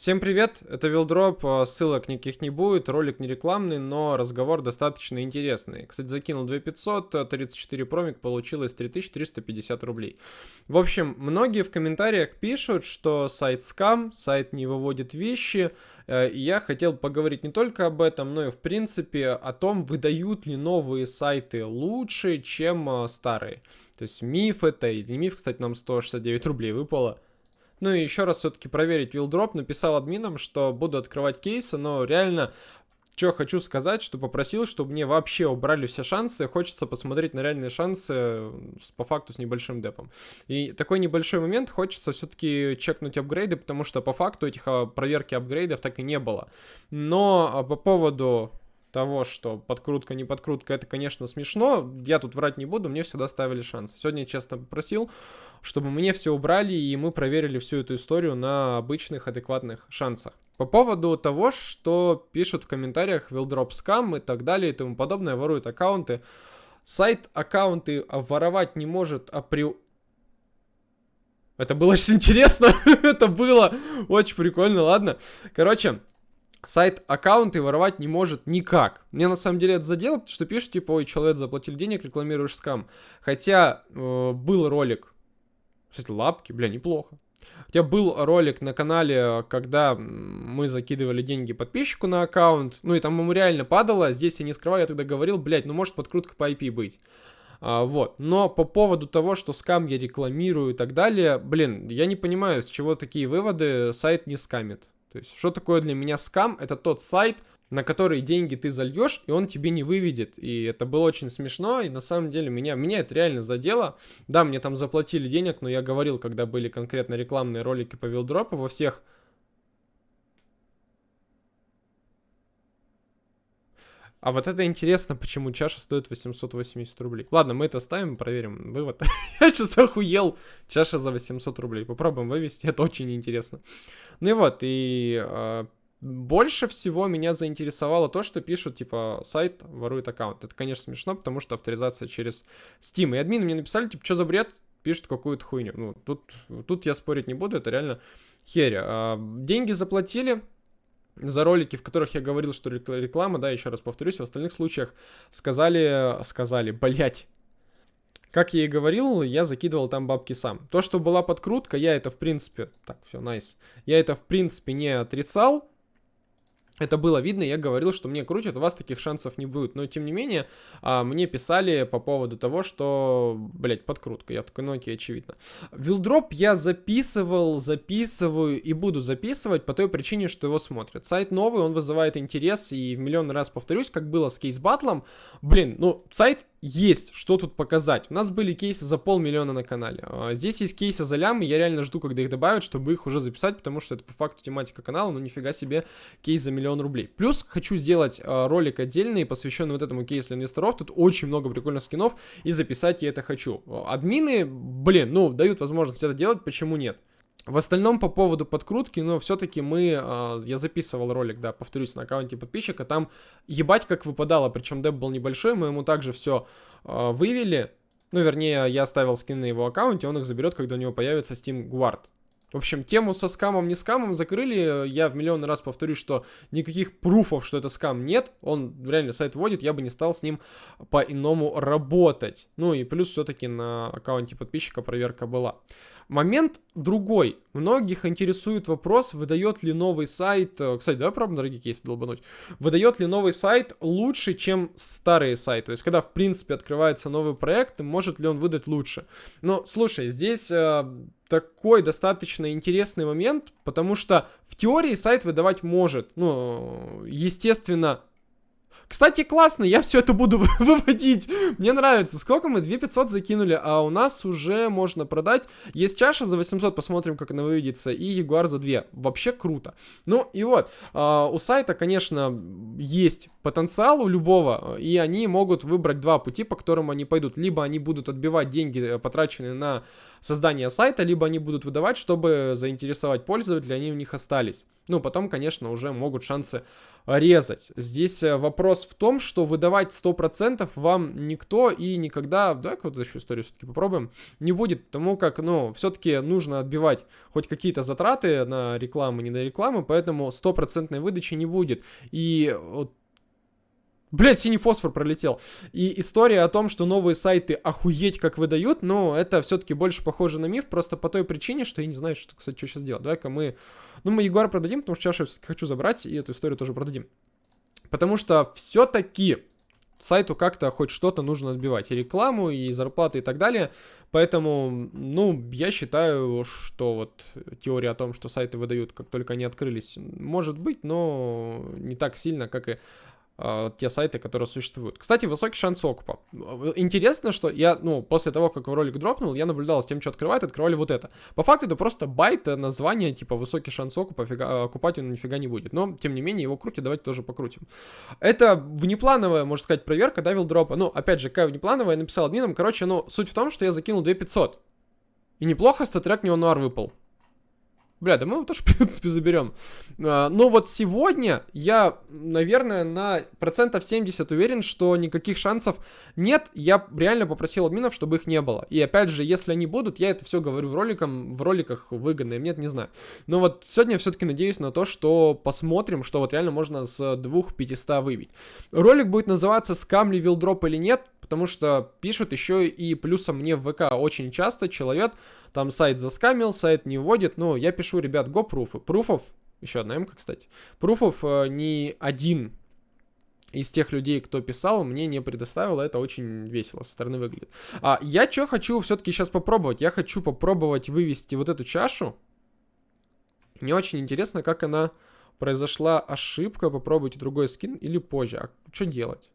Всем привет, это Вилдроп, а, ссылок никаких не будет, ролик не рекламный, но разговор достаточно интересный. Кстати, закинул 2500, 34 промик, получилось 3350 рублей. В общем, многие в комментариях пишут, что сайт скам, сайт не выводит вещи, э, и я хотел поговорить не только об этом, но и в принципе о том, выдают ли новые сайты лучше, чем а, старые. То есть миф это или миф, кстати, нам 169 рублей выпало. Ну и еще раз все-таки проверить вилдроп. Написал админам, что буду открывать кейсы, но реально что хочу сказать, что попросил, чтобы мне вообще убрали все шансы. Хочется посмотреть на реальные шансы по факту с небольшим депом. И такой небольшой момент хочется все-таки чекнуть апгрейды, потому что по факту этих а, проверки апгрейдов так и не было. Но а, по поводу того, что подкрутка, не подкрутка, это, конечно, смешно. Я тут врать не буду, мне всегда ставили шансы. Сегодня я честно попросил, чтобы мне все убрали, и мы проверили всю эту историю на обычных адекватных шансах. По поводу того, что пишут в комментариях Wildrop Scam и так далее и тому подобное, воруют аккаунты. Сайт аккаунты воровать не может апри... Это было очень интересно, это было очень прикольно, ладно. Короче, сайт аккаунты воровать не может никак. Мне на самом деле это задело, потому что пишут, типа, ой, человек заплатил денег, рекламируешь скам. Хотя э, был ролик, кстати, лапки, бля, неплохо. Хотя был ролик на канале, когда мы закидывали деньги подписчику на аккаунт, ну и там ему реально падало, здесь я не скрываю, я тогда говорил, блядь, ну может подкрутка по IP быть. А, вот. Но по поводу того, что скам я рекламирую и так далее, блин, я не понимаю, с чего такие выводы, сайт не скамит. То есть, что такое для меня скам? Это тот сайт, на который деньги ты зальешь, и он тебе не выведет. И это было очень смешно, и на самом деле меня, меня это реально задело. Да, мне там заплатили денег, но я говорил, когда были конкретно рекламные ролики по вилдропу во всех А вот это интересно, почему чаша стоит 880 рублей. Ладно, мы это ставим, проверим вывод. Я сейчас охуел. Чаша за 800 рублей. Попробуем вывести, это очень интересно. Ну и вот, и э, больше всего меня заинтересовало то, что пишут, типа, сайт ворует аккаунт. Это, конечно, смешно, потому что авторизация через Steam. И админы мне написали, типа, что за бред? Пишут какую-то хуйню. Ну, тут, тут я спорить не буду, это реально херь. А, деньги заплатили, за ролики, в которых я говорил, что реклама, да, еще раз повторюсь, в остальных случаях сказали, сказали, блять. Как я и говорил, я закидывал там бабки сам. То, что была подкрутка, я это в принципе... Так, все, найс. Nice. Я это в принципе не отрицал. Это было видно, я говорил, что мне крутят, у вас таких шансов не будет. Но, тем не менее, а, мне писали по поводу того, что, блядь, подкрутка. Я такой, ну окей, очевидно. Вилдроп я записывал, записываю и буду записывать по той причине, что его смотрят. Сайт новый, он вызывает интерес, и в миллион раз повторюсь, как было с кейс-батлом. Блин, ну, сайт есть что тут показать. У нас были кейсы за полмиллиона на канале. А, здесь есть кейсы за лям, я реально жду, когда их добавят, чтобы их уже записать, потому что это по факту тематика канала, но нифига себе кейс за миллион рублей. Плюс хочу сделать а, ролик отдельный, посвященный вот этому кейсу для инвесторов. Тут очень много прикольных скинов, и записать я это хочу. Админы, блин, ну, дают возможность это делать, почему нет? В остальном по поводу подкрутки, но все-таки мы, э, я записывал ролик, да, повторюсь, на аккаунте подписчика, там ебать как выпадало, причем деп был небольшой, мы ему также все э, вывели, ну, вернее, я оставил скин на его аккаунте, он их заберет, когда у него появится Steam Guard. В общем, тему со скамом, не скамом закрыли. Я в миллион раз повторюсь, что никаких пруфов, что это скам, нет. Он реально сайт вводит, я бы не стал с ним по-иному работать. Ну и плюс все-таки на аккаунте подписчика проверка была. Момент другой. Многих интересует вопрос, выдает ли новый сайт... Э, кстати, давай пробуем дорогие кейсы долбануть. Выдает ли новый сайт лучше, чем старый сайт? То есть, когда, в принципе, открывается новый проект, может ли он выдать лучше? Но, слушай, здесь... Э, такой достаточно интересный момент, потому что в теории сайт выдавать может. Ну, естественно, кстати, классно, я все это буду выводить. Мне нравится. Сколько мы? 2500 закинули, а у нас уже можно продать. Есть чаша за 800, посмотрим, как она выведется, и Ягуар за 2. Вообще круто. Ну и вот, э, у сайта, конечно, есть потенциал у любого, и они могут выбрать два пути, по которым они пойдут. Либо они будут отбивать деньги, э, потраченные на создание сайта, либо они будут выдавать, чтобы заинтересовать пользователя, они у них остались. Ну, потом, конечно, уже могут шансы резать. Здесь э, вопрос вопрос в том, что выдавать 100% вам никто и никогда, давай-ка вот еще историю все-таки попробуем, не будет, потому как, ну, все-таки нужно отбивать хоть какие-то затраты на рекламу, не на рекламу, поэтому стопроцентной выдачи не будет. И вот Блять, синий фосфор пролетел. И история о том, что новые сайты охуеть как выдают, ну, это все-таки больше похоже на миф, просто по той причине, что я не знаю, что, кстати, что сейчас делать. Давай-ка мы... Ну, мы Ягуар продадим, потому что чашу я все-таки хочу забрать, и эту историю тоже продадим. Потому что все-таки сайту как-то хоть что-то нужно отбивать. И рекламу, и зарплаты, и так далее. Поэтому, ну, я считаю, что вот теория о том, что сайты выдают, как только они открылись, может быть, но не так сильно, как и э, те сайты, которые существуют. Кстати, высокий шанс окупа. Интересно, что я, ну, после того, как ролик дропнул, я наблюдал с тем, что открывает, открывали вот это. По факту это просто байт, э, название, типа, высокий шанс окупа, фига, э, окупать он нифига не будет. Но, тем не менее, его крутят, давайте тоже покрутим. Это внеплановая, можно сказать, проверка, да, дропа. Ну, опять же, какая внеплановая, я написал админам, короче, ну, суть в том, что я закинул 2500. И неплохо StatTrak Neo-Noir выпал. Бля, да мы его тоже, в принципе, заберем. А, но вот сегодня я, наверное, на процентов 70 уверен, что никаких шансов нет. Я реально попросил админов, чтобы их не было. И опять же, если они будут, я это все говорю в, роликам, в роликах выгодно нет, не знаю. Но вот сегодня все-таки надеюсь на то, что посмотрим, что вот реально можно с двух 500 выбить. Ролик будет называться «Скам ли вилдроп или нет?» Потому что пишут еще и плюсом мне в ВК очень часто человек, там сайт заскамил, сайт не вводит, ну, я пишу, ребят, го пруфы. Пруфов, еще одна МК, кстати, пруфов э, ни один из тех людей, кто писал, мне не предоставил, это очень весело со стороны выглядит. А я что хочу все-таки сейчас попробовать? Я хочу попробовать вывести вот эту чашу. Мне очень интересно, как она произошла ошибка, попробуйте другой скин или позже. А что делать?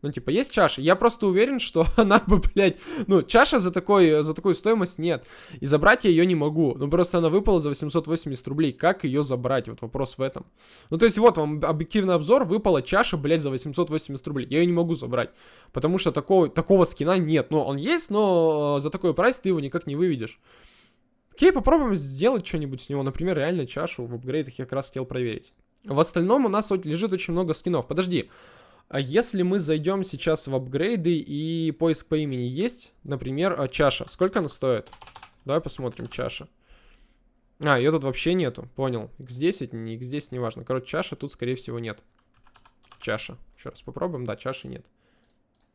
Ну, типа, есть чаша. Я просто уверен, что она бы, блядь... Ну, чаша за, такой, за такую стоимость нет. И забрать я ее не могу. Ну, просто она выпала за 880 рублей. Как ее забрать? Вот вопрос в этом. Ну, то есть, вот вам объективный обзор. Выпала чаша, блядь, за 880 рублей. Я ее не могу забрать. Потому что такого, такого скина нет. Ну, он есть, но э, за такой прайс ты его никак не выведешь. Окей, попробуем сделать что-нибудь с него. Например, реально чашу в апгрейдах я как раз хотел проверить. В остальном у нас лежит очень много скинов. Подожди. А если мы зайдем сейчас в апгрейды и поиск по имени есть, например, а, чаша. Сколько она стоит? Давай посмотрим, чаша. А, ее тут вообще нету, понял. X10, не X10, неважно. Короче, чаша тут, скорее всего, нет. Чаша. Еще раз попробуем. Да, чаши нет.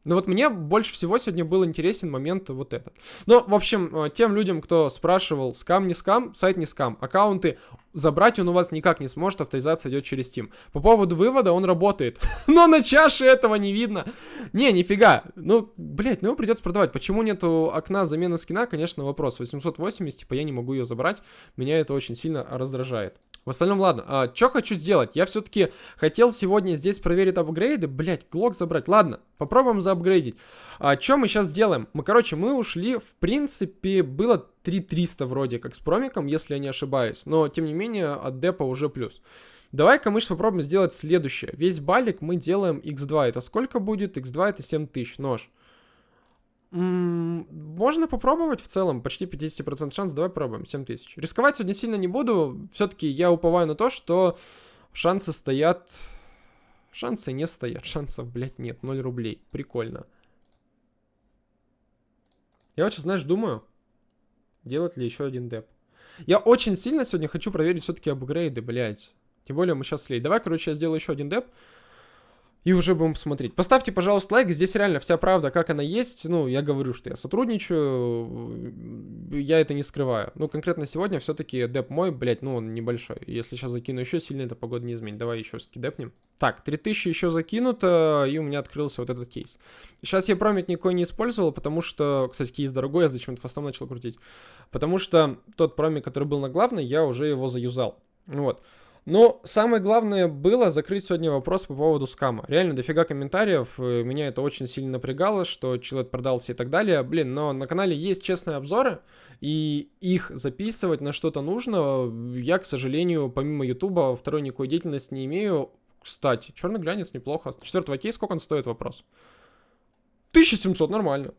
Ну вот мне больше всего сегодня был интересен момент вот этот. Ну, в общем, э, тем людям, кто спрашивал, скам не скам, сайт не скам, аккаунты забрать он у вас никак не сможет, авторизация идет через Steam. По поводу вывода он работает, но на чаше этого не видно. Не, нифига. Ну, блять, ну его придется продавать. Почему нету окна замены скина, конечно, вопрос. 880, типа я не могу ее забрать, меня это очень сильно раздражает. В остальном, ладно. А, что хочу сделать? Я все-таки хотел сегодня здесь проверить апгрейды. Блять, глок забрать. Ладно, попробуем заапгрейдить. А, что мы сейчас сделаем? Мы, короче, мы ушли, в принципе, было 3300 вроде как с промиком, если я не ошибаюсь. Но, тем не менее, от депа уже плюс. Давай-ка мы попробуем сделать следующее. Весь балик мы делаем x2. Это сколько будет? x2 это 7000. Нож. Можно попробовать в целом, почти 50% шанс, давай пробуем, 7000. Рисковать сегодня сильно не буду, все-таки я уповаю на то, что шансы стоят... Шансы не стоят, шансов, блядь, нет, 0 рублей, прикольно. Я вот знаешь, думаю, делать ли еще один деп. Я очень сильно сегодня хочу проверить все-таки апгрейды, блядь. Тем более мы сейчас слей. Давай, короче, я сделаю еще один деп и уже будем посмотреть. Поставьте, пожалуйста, лайк, здесь реально вся правда, как она есть. Ну, я говорю, что я сотрудничаю, я это не скрываю. Ну, конкретно сегодня все-таки деп мой, блядь, ну, он небольшой. Если сейчас закину еще, сильно эта погода не изменит. Давай еще все-таки депнем. Так, 3000 еще закинуто, и у меня открылся вот этот кейс. Сейчас я промит никакой не использовал, потому что, кстати, кейс дорогой, я зачем-то фастом начал крутить. Потому что тот промик, который был на главной, я уже его заюзал. Вот. Но самое главное было закрыть сегодня вопрос по поводу скама. Реально дофига комментариев, э, меня это очень сильно напрягало, что человек продался и так далее. Блин, но на канале есть честные обзоры, и их записывать на что-то нужно. Я, к сожалению, помимо ютуба второй никакой деятельности не имею. Кстати, черный глянец неплохо. Четвертого кейс сколько он стоит, вопрос? 1700, нормально.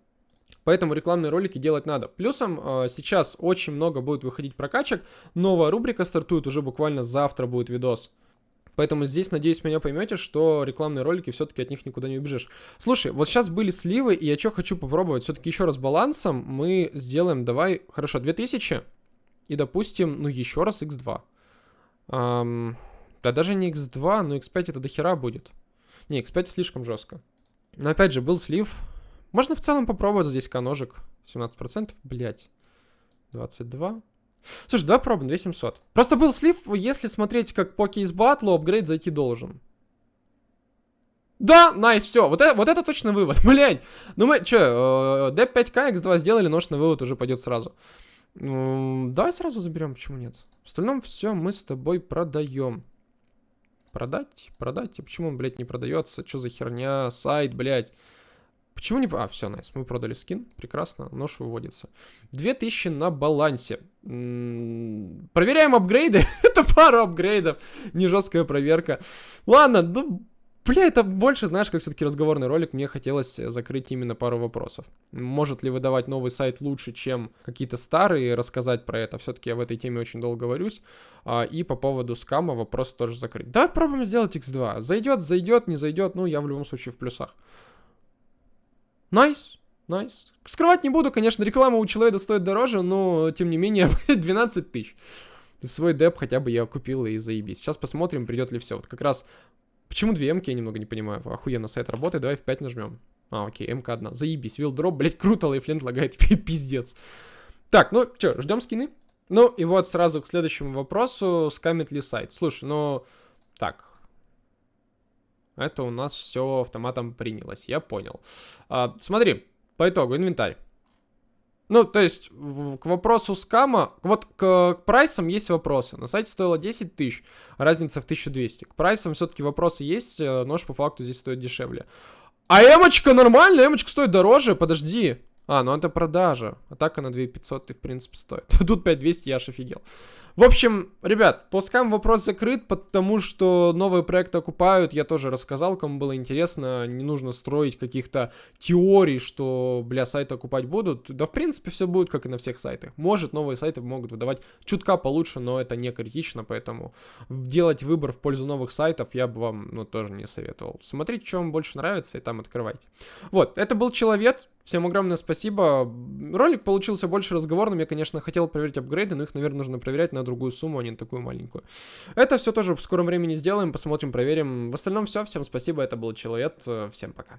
Поэтому рекламные ролики делать надо. Плюсом э, сейчас очень много будет выходить прокачек. Новая рубрика стартует уже буквально завтра будет видос. Поэтому здесь, надеюсь, меня поймете, что рекламные ролики все-таки от них никуда не убежишь. Слушай, вот сейчас были сливы, и я что хочу попробовать? Все-таки еще раз балансом мы сделаем, давай, хорошо, 2000, и допустим, ну еще раз x2. Эм, да даже не x2, но x5 это дохера будет. Не, x5 слишком жестко. Но опять же, был слив. Можно в целом попробовать здесь каножик. 17%, блять. 22. Слушай, давай пробуем 2700. Просто был слив, если смотреть как по кейс батлу, апгрейд зайти должен. Да, найс, все, вот это, вот это точно вывод, блядь. Ну мы, э, D5K X2 сделали, нож на вывод уже пойдет сразу. Давай сразу заберем, почему нет? В остальном все мы с тобой продаем. Продать? Продать? И почему он, блядь, не продается? Что за херня? Сайт, блядь. Почему не... А, все, найс. Мы продали скин. Прекрасно. Нож выводится. 2000 на балансе. М -м проверяем апгрейды. это пару апгрейдов. Не жесткая проверка. Ладно, ну... Бля, это больше, знаешь, как все-таки разговорный ролик. Мне хотелось закрыть именно пару вопросов. Может ли выдавать новый сайт лучше, чем какие-то старые, рассказать про это. Все-таки я в этой теме очень долго говорюсь. А, и по поводу скама вопрос тоже закрыть. Давай пробуем сделать X2. Зайдет, зайдет, не зайдет. Ну, я в любом случае в плюсах. Nice, nice. Скрывать не буду, конечно, реклама у человека стоит дороже, но, тем не менее, 12 тысяч. Свой деп хотя бы я окупил и заебись. Сейчас посмотрим, придет ли все. Вот как раз... Почему две МК, я немного не понимаю. Охуенно, сайт работает, давай в 5 нажмем. А, окей, МК одна. Заебись. Вилдроп, блять, круто, live-лента лагает, пиздец. Так, ну, что, ждем скины? Ну, и вот сразу к следующему вопросу. Скамит ли сайт? Слушай, ну... Так, это у нас все автоматом принялось, я понял. А, смотри, по итогу, инвентарь. Ну, то есть, к вопросу скама, вот к, к прайсам есть вопросы. На сайте стоило 10 тысяч, разница в 1200. К прайсам все-таки вопросы есть, э, нож по факту здесь стоит дешевле. А эмочка нормально, эмочка стоит дороже, подожди. А, ну это продажа. Атака на 2500 ты, в принципе, стоит. Тут 5200, я аж офигел. В общем, ребят, по скам вопрос закрыт, потому что новые проекты окупают. Я тоже рассказал, кому было интересно. Не нужно строить каких-то теорий, что, бля, сайты окупать будут. Да, в принципе, все будет, как и на всех сайтах. Может, новые сайты могут выдавать чутка получше, но это не критично, поэтому делать выбор в пользу новых сайтов я бы вам, ну, тоже не советовал. Смотрите, что вам больше нравится, и там открывайте. Вот, это был Человек. Всем огромное спасибо. Ролик получился больше разговорным. Я, конечно, хотел проверить апгрейды, но их, наверное, нужно проверять на другую сумму, а не на такую маленькую. Это все тоже в скором времени сделаем, посмотрим, проверим. В остальном все. Всем спасибо. Это был Человек. Всем пока.